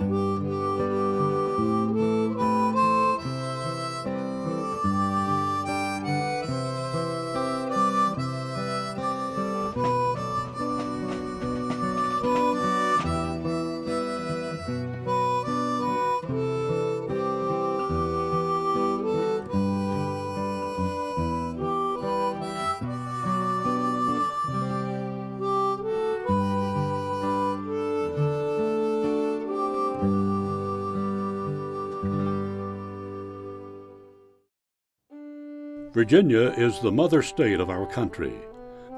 Música Virginia is the mother state of our country.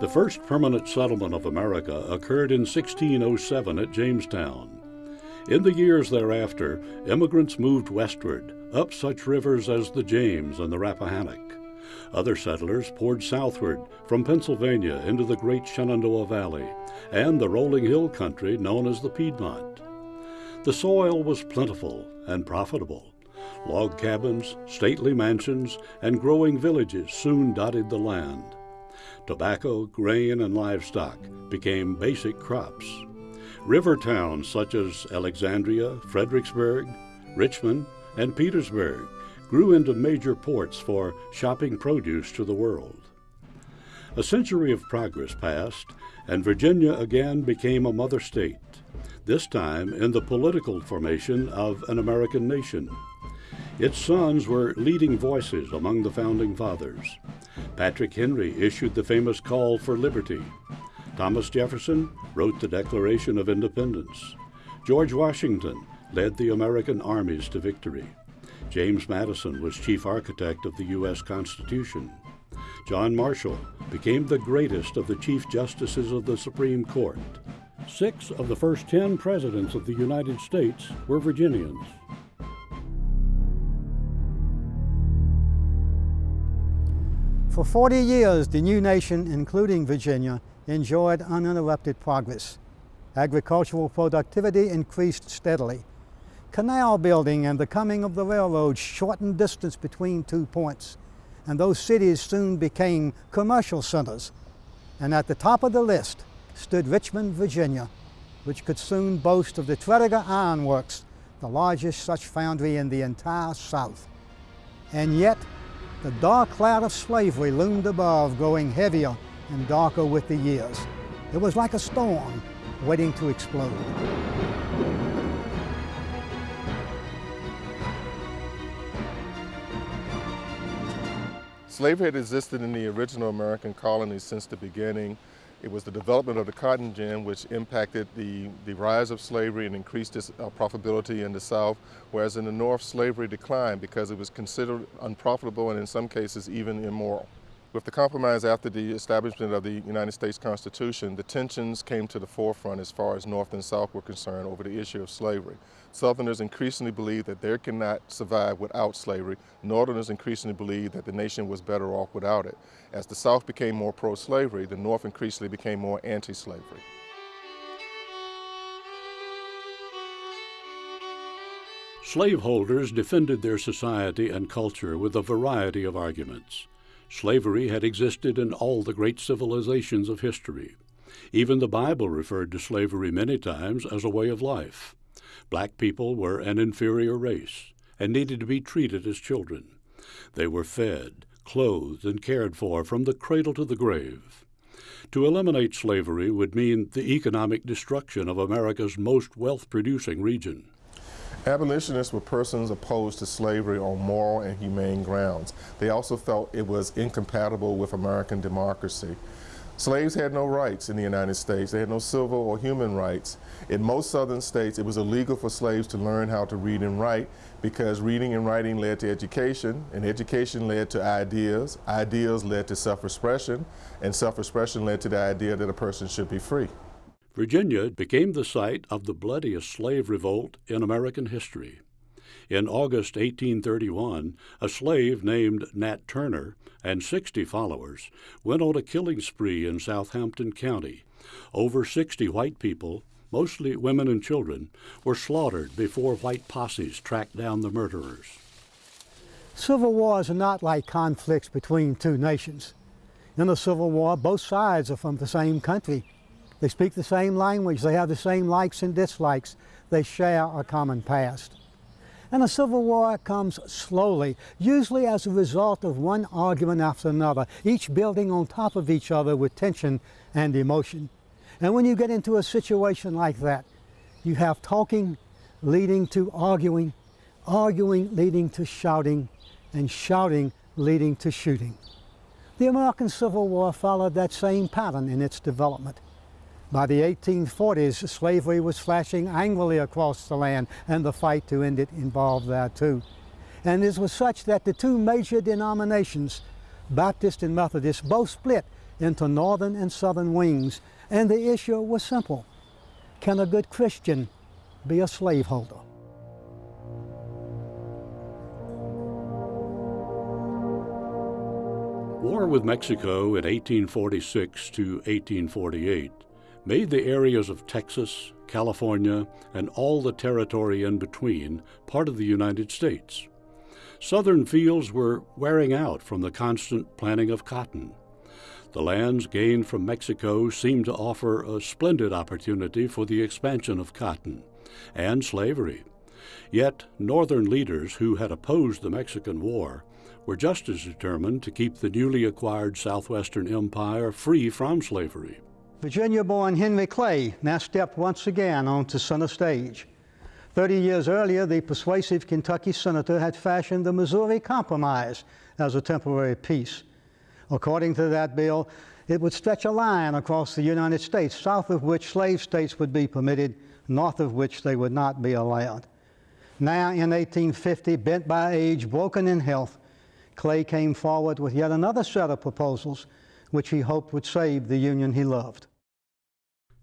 The first permanent settlement of America occurred in 1607 at Jamestown. In the years thereafter, immigrants moved westward, up such rivers as the James and the Rappahannock. Other settlers poured southward from Pennsylvania into the great Shenandoah Valley and the rolling hill country known as the Piedmont. The soil was plentiful and profitable. Log cabins, stately mansions, and growing villages soon dotted the land. Tobacco, grain, and livestock became basic crops. River towns such as Alexandria, Fredericksburg, Richmond, and Petersburg grew into major ports for shopping produce to the world. A century of progress passed, and Virginia again became a mother state, this time in the political formation of an American nation. Its sons were leading voices among the founding fathers. Patrick Henry issued the famous call for liberty. Thomas Jefferson wrote the Declaration of Independence. George Washington led the American armies to victory. James Madison was chief architect of the U.S. Constitution. John Marshall became the greatest of the chief justices of the Supreme Court. Six of the first ten presidents of the United States were Virginians. For 40 years, the new nation, including Virginia, enjoyed uninterrupted progress. Agricultural productivity increased steadily. Canal building and the coming of the railroad shortened distance between two points, and those cities soon became commercial centers. And at the top of the list stood Richmond, Virginia, which could soon boast of the Tredegar Iron Works, the largest such foundry in the entire South. And yet, the dark cloud of slavery loomed above, growing heavier and darker with the years. It was like a storm waiting to explode. Slavery had existed in the original American colonies since the beginning. It was the development of the cotton gin which impacted the, the rise of slavery and increased its uh, profitability in the South, whereas in the North, slavery declined because it was considered unprofitable and in some cases even immoral. With the compromise after the establishment of the United States Constitution, the tensions came to the forefront as far as North and South were concerned over the issue of slavery. Southerners increasingly believed that they cannot survive without slavery. Northerners increasingly believed that the nation was better off without it. As the South became more pro-slavery, the North increasingly became more anti-slavery. Slaveholders defended their society and culture with a variety of arguments. Slavery had existed in all the great civilizations of history. Even the Bible referred to slavery many times as a way of life. Black people were an inferior race and needed to be treated as children. They were fed, clothed, and cared for from the cradle to the grave. To eliminate slavery would mean the economic destruction of America's most wealth producing region. Abolitionists were persons opposed to slavery on moral and humane grounds. They also felt it was incompatible with American democracy. Slaves had no rights in the United States. They had no civil or human rights. In most southern states, it was illegal for slaves to learn how to read and write because reading and writing led to education, and education led to ideas. Ideas led to self-expression, and self-expression led to the idea that a person should be free. Virginia became the site of the bloodiest slave revolt in American history. In August 1831, a slave named Nat Turner and 60 followers went on a killing spree in Southampton County. Over 60 white people, mostly women and children, were slaughtered before white posses tracked down the murderers. Civil wars are not like conflicts between two nations. In a civil war, both sides are from the same country they speak the same language. They have the same likes and dislikes. They share a common past. And a civil war comes slowly, usually as a result of one argument after another, each building on top of each other with tension and emotion. And when you get into a situation like that, you have talking leading to arguing, arguing leading to shouting, and shouting leading to shooting. The American Civil War followed that same pattern in its development. By the 1840s, slavery was flashing angrily across the land, and the fight to end it involved that too. And this was such that the two major denominations, Baptist and Methodist both split into northern and southern wings, and the issue was simple. Can a good Christian be a slaveholder? War with Mexico in 1846 to 1848 made the areas of Texas, California, and all the territory in between part of the United States. Southern fields were wearing out from the constant planting of cotton. The lands gained from Mexico seemed to offer a splendid opportunity for the expansion of cotton and slavery. Yet, Northern leaders who had opposed the Mexican War were just as determined to keep the newly acquired Southwestern Empire free from slavery. Virginia born Henry Clay now stepped once again onto center stage. Thirty years earlier, the persuasive Kentucky senator had fashioned the Missouri Compromise as a temporary peace. According to that bill, it would stretch a line across the United States, south of which slave states would be permitted, north of which they would not be allowed. Now, in 1850, bent by age, broken in health, Clay came forward with yet another set of proposals which he hoped would save the Union he loved.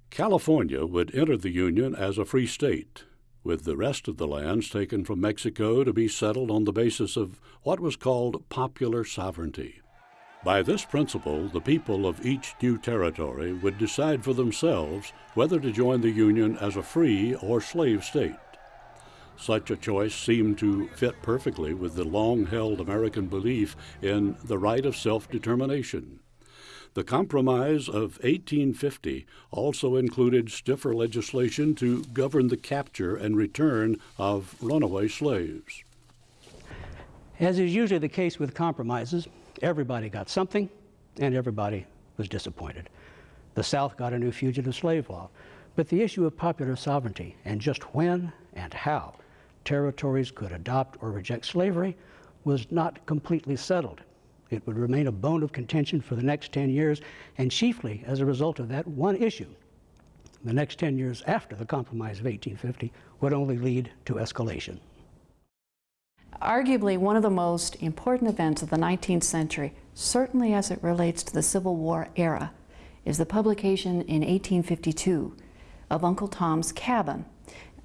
California would enter the Union as a free state, with the rest of the lands taken from Mexico to be settled on the basis of what was called popular sovereignty. By this principle, the people of each new territory would decide for themselves whether to join the Union as a free or slave state. Such a choice seemed to fit perfectly with the long held American belief in the right of self determination. The Compromise of 1850 also included stiffer legislation to govern the capture and return of runaway slaves. As is usually the case with compromises, everybody got something and everybody was disappointed. The South got a new fugitive slave law, but the issue of popular sovereignty and just when and how territories could adopt or reject slavery was not completely settled. It would remain a bone of contention for the next 10 years, and chiefly as a result of that one issue. The next 10 years after the Compromise of 1850 would only lead to escalation. Arguably, one of the most important events of the 19th century, certainly as it relates to the Civil War era, is the publication in 1852 of Uncle Tom's Cabin.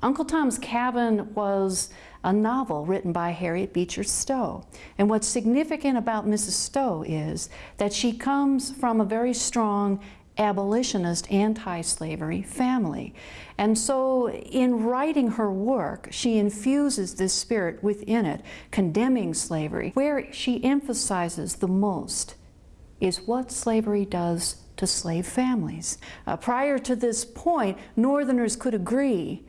Uncle Tom's Cabin was a novel written by Harriet Beecher Stowe. And what's significant about Mrs. Stowe is that she comes from a very strong abolitionist, anti-slavery family. And so in writing her work, she infuses this spirit within it, condemning slavery. Where she emphasizes the most is what slavery does to slave families. Uh, prior to this point, Northerners could agree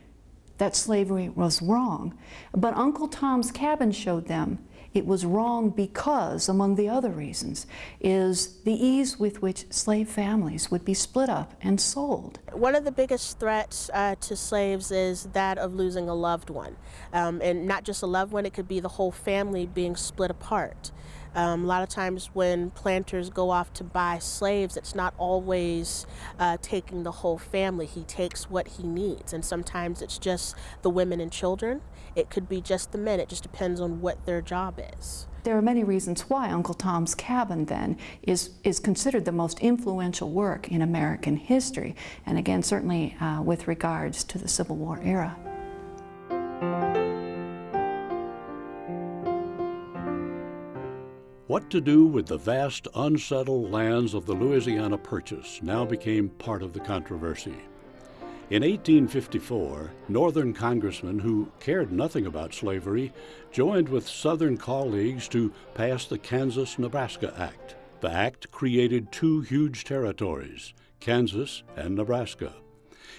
that slavery was wrong. But Uncle Tom's Cabin showed them it was wrong because, among the other reasons, is the ease with which slave families would be split up and sold. One of the biggest threats uh, to slaves is that of losing a loved one. Um, and not just a loved one, it could be the whole family being split apart. Um, a lot of times when planters go off to buy slaves, it's not always uh, taking the whole family. He takes what he needs, and sometimes it's just the women and children. It could be just the men. It just depends on what their job is. There are many reasons why Uncle Tom's Cabin then is, is considered the most influential work in American history, and again, certainly uh, with regards to the Civil War era. What to do with the vast unsettled lands of the Louisiana Purchase now became part of the controversy. In 1854, Northern congressmen who cared nothing about slavery joined with Southern colleagues to pass the Kansas Nebraska Act. The act created two huge territories, Kansas and Nebraska.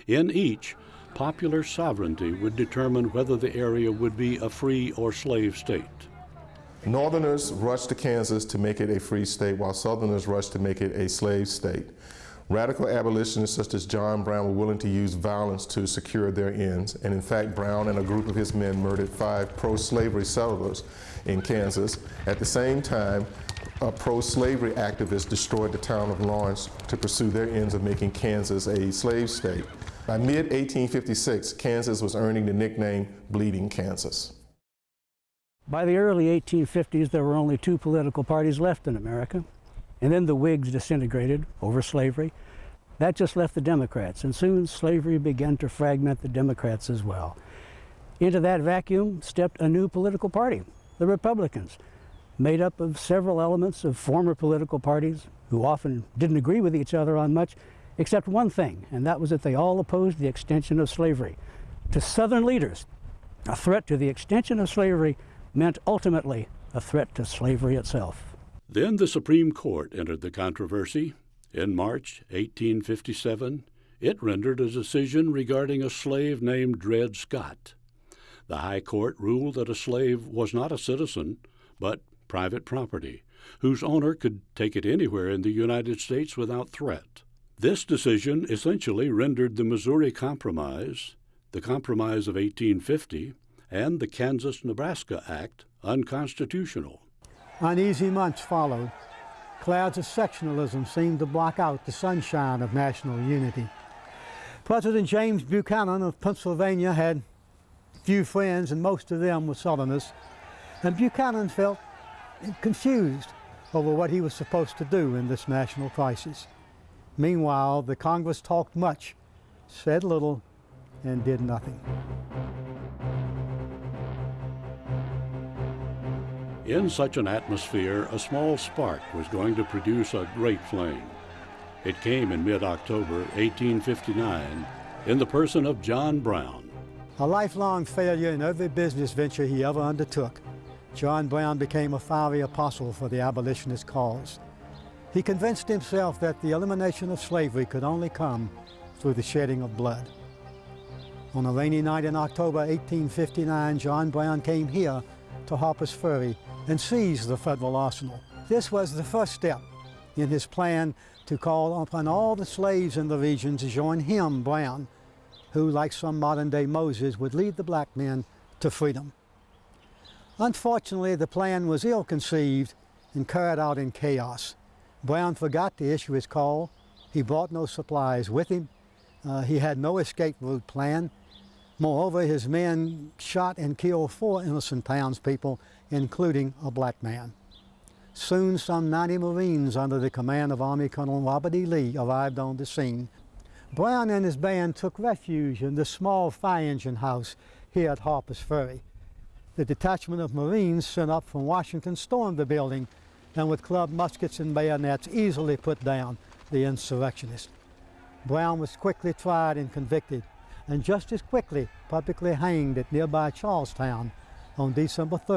In each, popular sovereignty would determine whether the area would be a free or slave state. Northerners rushed to Kansas to make it a free state, while Southerners rushed to make it a slave state. Radical abolitionists such as John Brown were willing to use violence to secure their ends, and in fact, Brown and a group of his men murdered five pro-slavery settlers in Kansas. At the same time, a pro-slavery activists destroyed the town of Lawrence to pursue their ends of making Kansas a slave state. By mid-1856, Kansas was earning the nickname Bleeding Kansas. By the early 1850s, there were only two political parties left in America. And then the Whigs disintegrated over slavery. That just left the Democrats, and soon slavery began to fragment the Democrats as well. Into that vacuum stepped a new political party, the Republicans, made up of several elements of former political parties who often didn't agree with each other on much, except one thing, and that was that they all opposed the extension of slavery. To Southern leaders, a threat to the extension of slavery meant ultimately a threat to slavery itself. Then the Supreme Court entered the controversy. In March 1857, it rendered a decision regarding a slave named Dred Scott. The High Court ruled that a slave was not a citizen, but private property, whose owner could take it anywhere in the United States without threat. This decision essentially rendered the Missouri Compromise, the Compromise of 1850, and the Kansas Nebraska Act unconstitutional. Uneasy months followed. Clouds of sectionalism seemed to block out the sunshine of national unity. President James Buchanan of Pennsylvania had few friends, and most of them were Southerners. And Buchanan felt confused over what he was supposed to do in this national crisis. Meanwhile, the Congress talked much, said little, and did nothing. In such an atmosphere, a small spark was going to produce a great flame. It came in mid October 1859 in the person of John Brown. A lifelong failure in every business venture he ever undertook, John Brown became a fiery apostle for the abolitionist cause. He convinced himself that the elimination of slavery could only come through the shedding of blood. On a rainy night in October 1859, John Brown came here to Harper's Ferry and seize the federal arsenal. This was the first step in his plan to call upon all the slaves in the region to join him, Brown, who, like some modern-day Moses, would lead the black men to freedom. Unfortunately, the plan was ill-conceived and carried out in chaos. Brown forgot to issue his call. He brought no supplies with him. Uh, he had no escape route plan. Moreover, his men shot and killed four innocent townspeople, including a black man. Soon, some 90 Marines under the command of Army Colonel Robert E. Lee arrived on the scene. Brown and his band took refuge in the small fire engine house here at Harper's Ferry. The detachment of Marines sent up from Washington stormed the building and with club muskets and bayonets easily put down the insurrectionists. Brown was quickly tried and convicted and just as quickly publicly hanged at nearby Charlestown on December 3,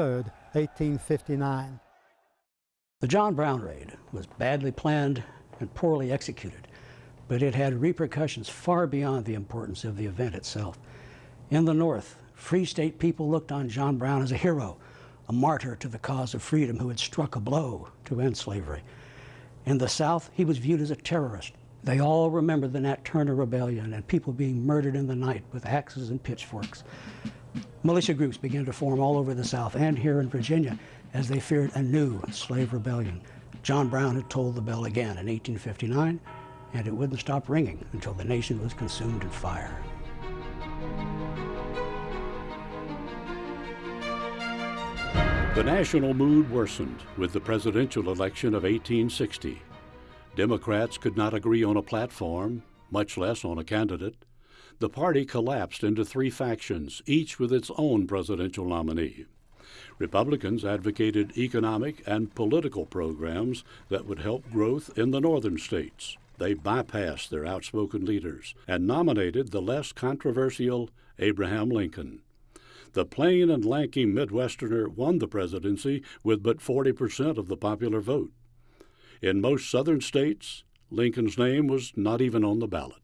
1859. The John Brown raid was badly planned and poorly executed, but it had repercussions far beyond the importance of the event itself. In the North, Free State people looked on John Brown as a hero, a martyr to the cause of freedom who had struck a blow to end slavery. In the South, he was viewed as a terrorist, they all remember the Nat Turner Rebellion and people being murdered in the night with axes and pitchforks. Militia groups began to form all over the South and here in Virginia as they feared a new slave rebellion. John Brown had tolled the bell again in 1859, and it wouldn't stop ringing until the nation was consumed in fire. The national mood worsened with the presidential election of 1860. Democrats could not agree on a platform, much less on a candidate. The party collapsed into three factions, each with its own presidential nominee. Republicans advocated economic and political programs that would help growth in the northern states. They bypassed their outspoken leaders and nominated the less controversial Abraham Lincoln. The plain and lanky Midwesterner won the presidency with but 40% of the popular vote. In most southern states, Lincoln's name was not even on the ballot.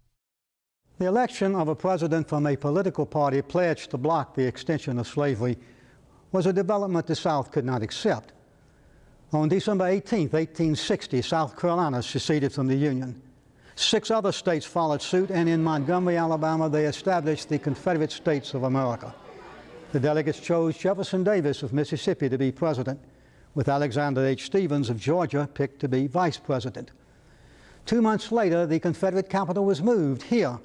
The election of a president from a political party pledged to block the extension of slavery was a development the South could not accept. On December 18, 1860, South Carolina seceded from the Union. Six other states followed suit, and in Montgomery, Alabama, they established the Confederate States of America. The delegates chose Jefferson Davis of Mississippi to be president with Alexander H. Stephens of Georgia picked to be vice president. Two months later, the Confederate capital was moved here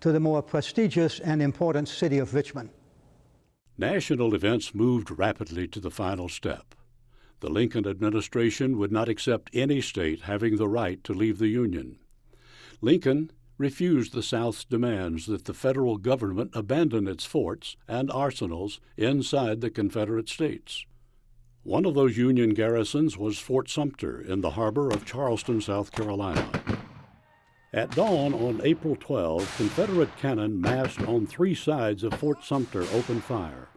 to the more prestigious and important city of Richmond. National events moved rapidly to the final step. The Lincoln administration would not accept any state having the right to leave the Union. Lincoln refused the South's demands that the federal government abandon its forts and arsenals inside the Confederate states. One of those Union garrisons was Fort Sumter in the harbor of Charleston, South Carolina. At dawn on April 12, Confederate cannon massed on three sides of Fort Sumter opened fire.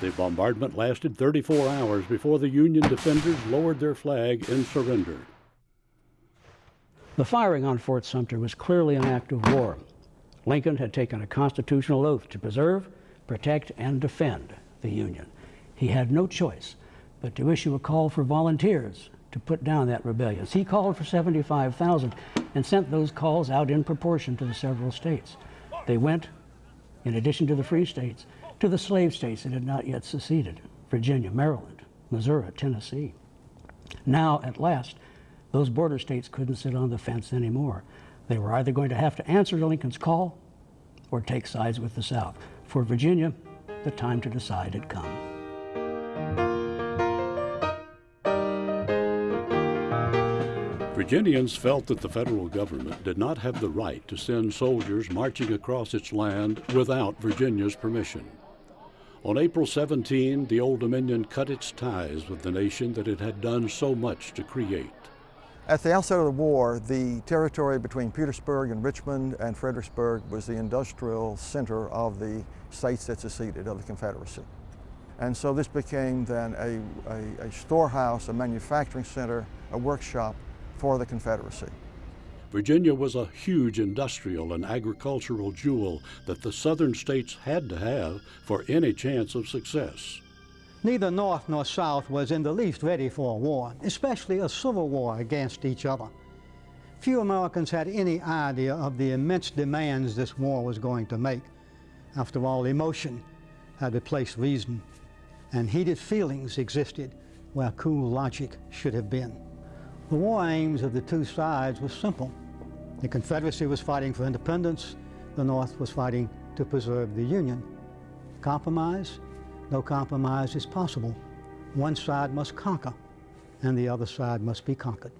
The bombardment lasted 34 hours before the Union defenders lowered their flag and surrendered. The firing on Fort Sumter was clearly an act of war. Lincoln had taken a constitutional oath to preserve, protect, and defend the Union. He had no choice but to issue a call for volunteers to put down that rebellion. He called for 75,000 and sent those calls out in proportion to the several states. They went, in addition to the free states, to the slave states that had not yet seceded Virginia, Maryland, Missouri, Tennessee. Now, at last, those border states couldn't sit on the fence anymore. They were either going to have to answer to Lincoln's call or take sides with the South. For Virginia, the time to decide had come. Virginians felt that the federal government did not have the right to send soldiers marching across its land without Virginia's permission. On April 17, the Old Dominion cut its ties with the nation that it had done so much to create. At the outset of the war, the territory between Petersburg and Richmond and Fredericksburg was the industrial center of the states that seceded of the Confederacy. And so this became then a, a, a storehouse, a manufacturing center, a workshop for the Confederacy. Virginia was a huge industrial and agricultural jewel that the southern states had to have for any chance of success. Neither North nor South was in the least ready for a war, especially a civil war against each other. Few Americans had any idea of the immense demands this war was going to make. After all, emotion had replaced reason, and heated feelings existed where cool logic should have been. The war aims of the two sides were simple. The Confederacy was fighting for independence, the North was fighting to preserve the Union. Compromise? No compromise is possible. One side must conquer, and the other side must be conquered.